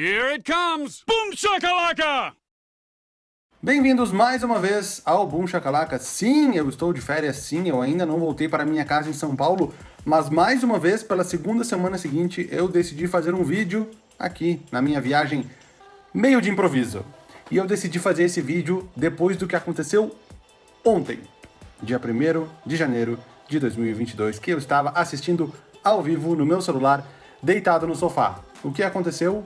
Here it comes! Boom shakalaka! Bem-vindos mais uma vez ao Boom Chacalaca. Sim, eu estou de férias, sim, eu ainda não voltei para minha casa em São Paulo, mas mais uma vez, pela segunda semana seguinte, eu decidi fazer um vídeo aqui, na minha viagem, meio de improviso. E eu decidi fazer esse vídeo depois do que aconteceu ontem, dia 1 de janeiro de 2022, que eu estava assistindo ao vivo no meu celular, deitado no sofá. O que aconteceu?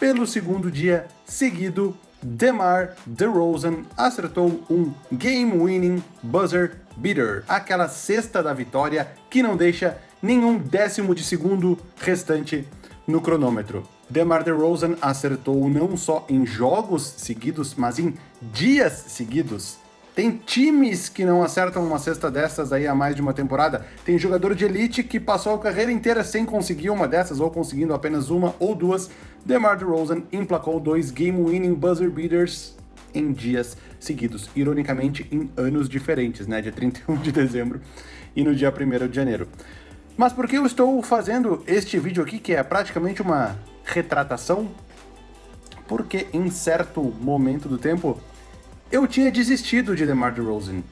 Pelo segundo dia seguido, DeMar DeRozan acertou um game-winning buzzer beater, aquela cesta da vitória que não deixa nenhum décimo de segundo restante no cronômetro. DeMar DeRozan acertou não só em jogos seguidos, mas em dias seguidos. Tem times que não acertam uma cesta dessas aí há mais de uma temporada. Tem jogador de elite que passou a carreira inteira sem conseguir uma dessas, ou conseguindo apenas uma ou duas. DeMar DeRozan emplacou dois game-winning buzzer beaters em dias seguidos. Ironicamente, em anos diferentes, né? Dia 31 de dezembro e no dia 1 de janeiro. Mas por que eu estou fazendo este vídeo aqui, que é praticamente uma retratação? Porque em certo momento do tempo eu tinha desistido de DeMar DeRozan.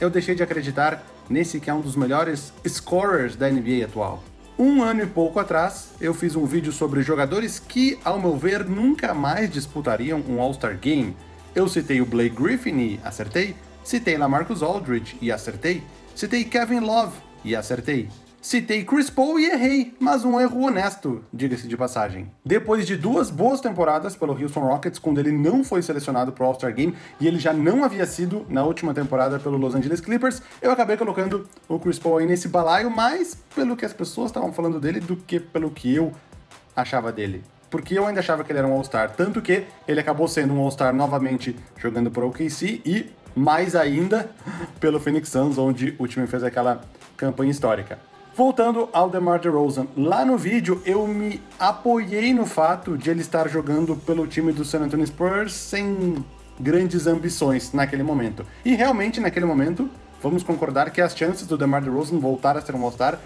Eu deixei de acreditar nesse que é um dos melhores scorers da NBA atual. Um ano e pouco atrás, eu fiz um vídeo sobre jogadores que, ao meu ver, nunca mais disputariam um All-Star Game. Eu citei o Blake Griffin e acertei, citei LaMarcus Aldridge e acertei, citei Kevin Love e acertei, Citei Chris Paul e errei, mas um erro honesto, diga-se de passagem. Depois de duas boas temporadas pelo Houston Rockets, quando ele não foi selecionado para o All-Star Game e ele já não havia sido na última temporada pelo Los Angeles Clippers, eu acabei colocando o Chris Paul aí nesse balaio, mais pelo que as pessoas estavam falando dele do que pelo que eu achava dele porque eu ainda achava que ele era um All-Star, tanto que ele acabou sendo um All-Star novamente jogando por OKC e mais ainda pelo Phoenix Suns, onde o time fez aquela campanha histórica. Voltando ao DeMar DeRozan, lá no vídeo eu me apoiei no fato de ele estar jogando pelo time do San Antonio Spurs sem grandes ambições naquele momento. E realmente naquele momento, vamos concordar que as chances do DeMar DeRozan voltar a ser um All-Star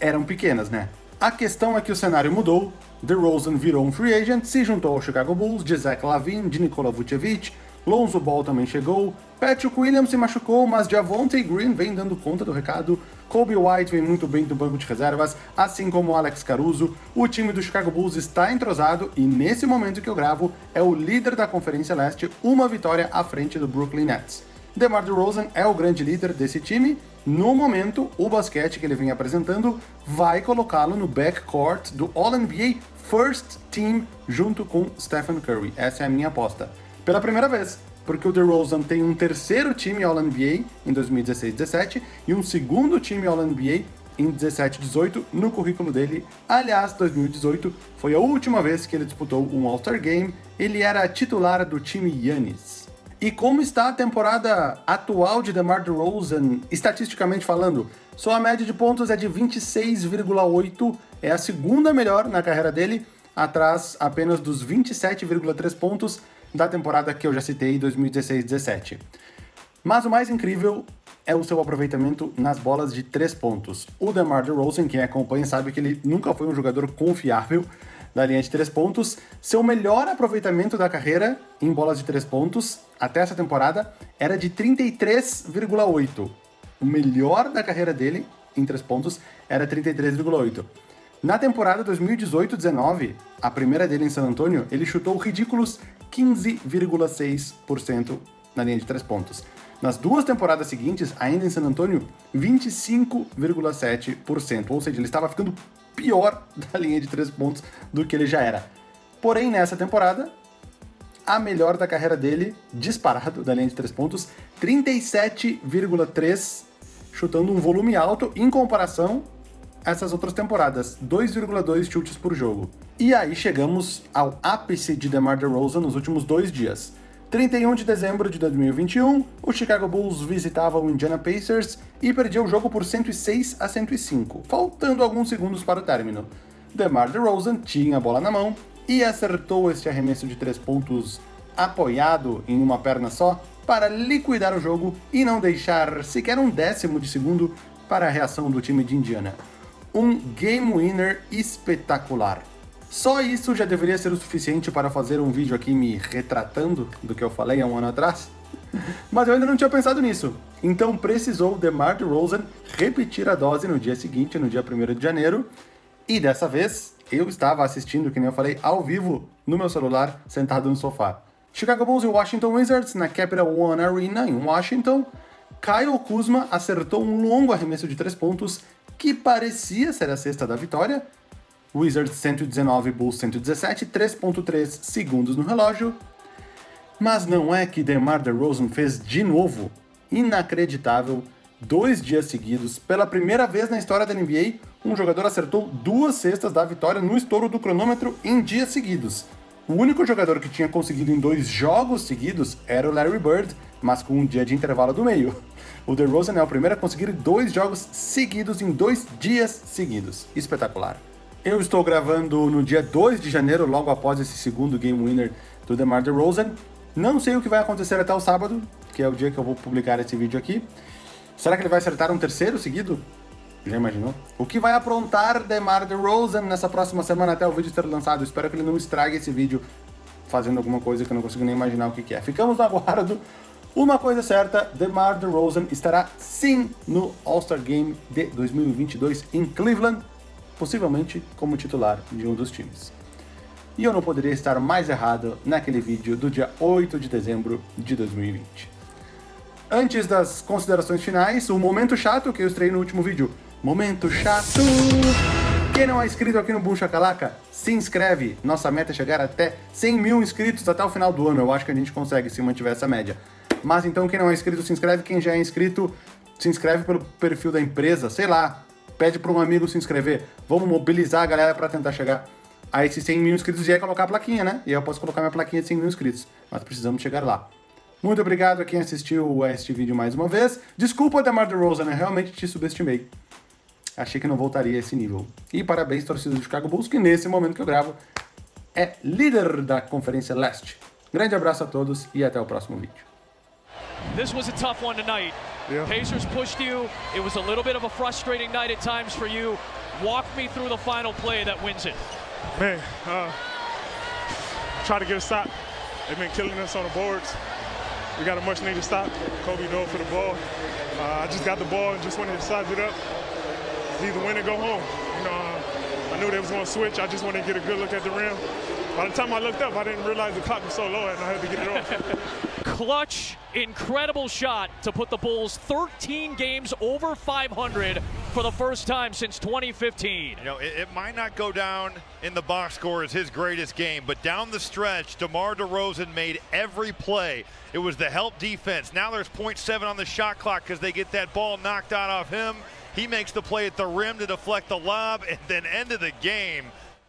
eram pequenas, né? A questão é que o cenário mudou, DeRozan virou um free agent, se juntou ao Chicago Bulls, de Zach Lavine, de Nikola Vucevic, Lonzo Ball também chegou, Patrick Williams se machucou, mas Javonte Green vem dando conta do recado, Kobe White vem muito bem do banco de reservas, assim como Alex Caruso, o time do Chicago Bulls está entrosado e nesse momento que eu gravo é o líder da Conferência Leste, uma vitória à frente do Brooklyn Nets. DeMar DeRozan é o grande líder desse time, no momento, o basquete que ele vem apresentando vai colocá-lo no backcourt do All-NBA First Team junto com Stephen Curry. Essa é a minha aposta pela primeira vez, porque o DeRozan tem um terceiro time All-NBA em 2016-17 e um segundo time All-NBA em 17-18 no currículo dele. Aliás, 2018 foi a última vez que ele disputou um All-Star Game, ele era titular do time Yannis. E como está a temporada atual de DeMar DeRozan, estatisticamente falando? Sua média de pontos é de 26,8, é a segunda melhor na carreira dele, atrás apenas dos 27,3 pontos da temporada que eu já citei, 2016-17. Mas o mais incrível é o seu aproveitamento nas bolas de três pontos. O DeMar DeRozan, quem acompanha sabe que ele nunca foi um jogador confiável da linha de três pontos. Seu melhor aproveitamento da carreira em bolas de três pontos até essa temporada era de 33,8. O melhor da carreira dele em três pontos era 33,8. Na temporada 2018-19, a primeira dele em San Antonio, ele chutou ridículos 15,6% na linha de três pontos. Nas duas temporadas seguintes, ainda em San Antonio, 25,7%, ou seja, ele estava ficando pior da linha de três pontos do que ele já era. Porém, nessa temporada, a melhor da carreira dele, disparado da linha de três pontos, 37,3%, chutando um volume alto em comparação essas outras temporadas, 2,2 chutes por jogo. E aí chegamos ao ápice de DeMar DeRozan nos últimos dois dias. 31 de dezembro de 2021, o Chicago Bulls visitava o Indiana Pacers e perdia o jogo por 106 a 105, faltando alguns segundos para o término. DeMar DeRozan tinha a bola na mão e acertou este arremesso de três pontos apoiado em uma perna só para liquidar o jogo e não deixar sequer um décimo de segundo para a reação do time de Indiana um game winner espetacular. Só isso já deveria ser o suficiente para fazer um vídeo aqui me retratando do que eu falei há um ano atrás. Mas eu ainda não tinha pensado nisso. Então precisou DeMar DeRozan repetir a dose no dia seguinte, no dia 1 de janeiro. E dessa vez, eu estava assistindo, que nem eu falei, ao vivo no meu celular, sentado no sofá. Chicago Bulls e Washington Wizards na Capital One Arena, em Washington. Kyle Kuzma acertou um longo arremesso de três pontos que parecia ser a cesta da vitória. Wizards 119, Bulls 117, 3.3 segundos no relógio. Mas não é que DeMar DeRozan fez de novo, inacreditável, dois dias seguidos, pela primeira vez na história da NBA, um jogador acertou duas cestas da vitória no estouro do cronômetro em dias seguidos. O único jogador que tinha conseguido em dois jogos seguidos era o Larry Bird, mas com um dia de intervalo do meio. O DeRozan é o primeiro a conseguir dois jogos seguidos em dois dias seguidos. Espetacular. Eu estou gravando no dia 2 de janeiro, logo após esse segundo game winner do DeMar DeRozan. Não sei o que vai acontecer até o sábado, que é o dia que eu vou publicar esse vídeo aqui. Será que ele vai acertar um terceiro seguido? Já imaginou? O que vai aprontar DeMar DeRozan nessa próxima semana até o vídeo ser lançado? Espero que ele não estrague esse vídeo fazendo alguma coisa que eu não consigo nem imaginar o que, que é. Ficamos no aguardo. Uma coisa certa, DeMar DeRozan estará sim no All-Star Game de 2022 em Cleveland, possivelmente como titular de um dos times. E eu não poderia estar mais errado naquele vídeo do dia 8 de dezembro de 2020. Antes das considerações finais, o momento chato que eu estrei no último vídeo. Momento chato! Quem não é inscrito aqui no Boom Chacalaca, se inscreve. Nossa meta é chegar até 100 mil inscritos até o final do ano. Eu acho que a gente consegue se mantiver essa média. Mas então quem não é inscrito, se inscreve. Quem já é inscrito, se inscreve pelo perfil da empresa. Sei lá, pede para um amigo se inscrever. Vamos mobilizar a galera para tentar chegar a esses 100 mil inscritos e é colocar a plaquinha, né? E aí eu posso colocar minha plaquinha de 100 mil inscritos. Mas precisamos chegar lá. Muito obrigado a quem assistiu este vídeo mais uma vez. Desculpa, Demar DeRozan, eu realmente te subestimei. Achei que não voltaria a esse nível. E parabéns, torcida do Chicago Bulls, que nesse momento que eu gravo é líder da Conferência Leste. Grande abraço a todos e até o próximo vídeo. This was a tough one tonight. Yeah. Pacers pushed you. It was a little bit of a frustrating night at times for you. Walk me through the final play that wins it. Man, uh, try to get a stop. They've been killing us on the boards. We got a much needed stop. Kobe for the ball. Uh, I just got the ball and just wanted to size it up. It's either win or go home. You know, uh, I knew they was going to switch. I just wanted to get a good look at the rim. By the time I looked up, I didn't realize the clock was so low and I had to get it off. Clutch, incredible shot to put the Bulls 13 games over 500 for the first time since 2015. You know, it, it, might not go down in the box score as his greatest game, but down the stretch, DeMar DeRozan made every play. It was the help defense. Now there's 0.7 on the shot clock because they get that ball knocked out off him. He makes the play at the rim to deflect the lob, and then end of the game.